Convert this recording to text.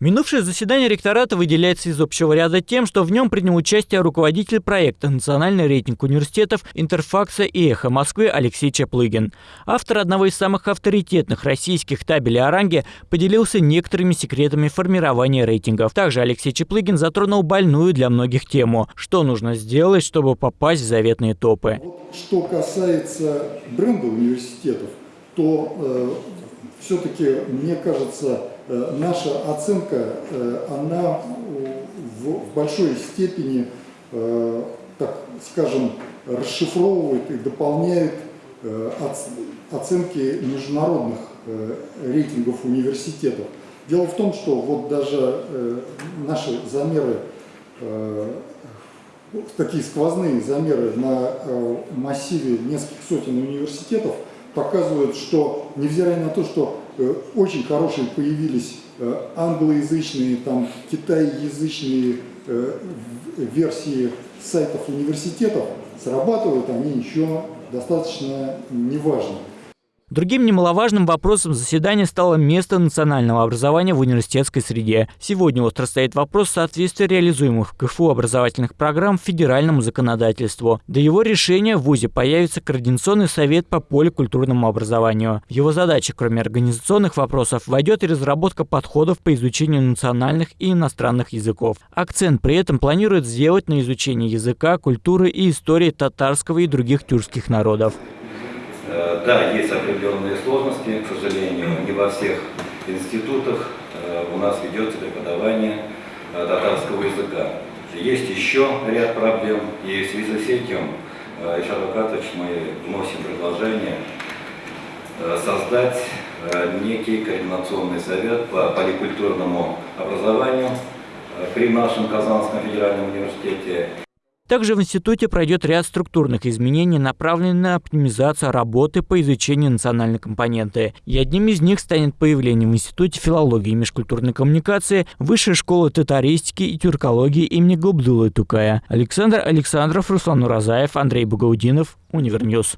Минувшее заседание ректората выделяется из общего ряда тем, что в нем принял участие руководитель проекта «Национальный рейтинг университетов Интерфакса и Эхо Москвы» Алексей Чаплыгин. Автор одного из самых авторитетных российских табелей о ранге поделился некоторыми секретами формирования рейтингов. Также Алексей Чаплыгин затронул больную для многих тему – что нужно сделать, чтобы попасть в заветные топы. Что касается бренда университетов, то э, все-таки, мне кажется, наша оценка, э, она в большой степени, э, так скажем, расшифровывает и дополняет оценки международных рейтингов университетов. Дело в том, что вот даже наши замеры, такие сквозные замеры на массиве нескольких сотен университетов – показывают, что невзирая на то, что э, очень хорошие появились э, англоязычные, там, китайязычные э, версии сайтов университетов, срабатывают они еще достаточно неважно. Другим немаловажным вопросом заседания стало место национального образования в университетской среде. Сегодня остро стоит вопрос соответствия реализуемых в КФУ образовательных программ федеральному законодательству. До его решения в ВУЗе появится Координационный совет по поликультурному образованию. В его задачи, кроме организационных вопросов, войдет и разработка подходов по изучению национальных и иностранных языков. Акцент при этом планирует сделать на изучение языка, культуры и истории татарского и других тюркских народов. Э, да, есть определенные сложности, к сожалению, не во всех институтах э, у нас ведется преподавание э, татарского языка. Есть еще ряд проблем, и в связи с этим, Ильшат Акатович, мы вносим предложение создать некий координационный совет по поликультурному образованию при нашем Казанском федеральном университете. Также в институте пройдет ряд структурных изменений, направленных на оптимизацию работы по изучению национальной компоненты. И одним из них станет появление в Институте филологии и межкультурной коммуникации Высшей школы татаристики и тюркологии имени Габдуллы Тукая. Александр Александров, Руслан Уразаев, Андрей Багаудинов, Универньюз.